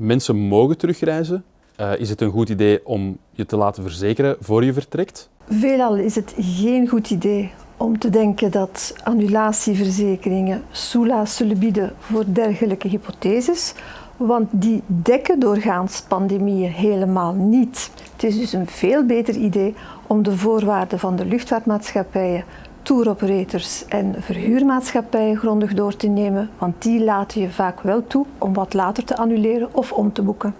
mensen mogen terugreizen. Uh, is het een goed idee om je te laten verzekeren voor je vertrekt? Veelal is het geen goed idee om te denken dat annulatieverzekeringen soelaas zullen bieden voor dergelijke hypotheses, want die dekken doorgaans pandemieën helemaal niet. Het is dus een veel beter idee om de voorwaarden van de luchtvaartmaatschappijen, touroperators en verhuurmaatschappijen grondig door te nemen, want die laten je vaak wel toe om wat later te annuleren of om te boeken.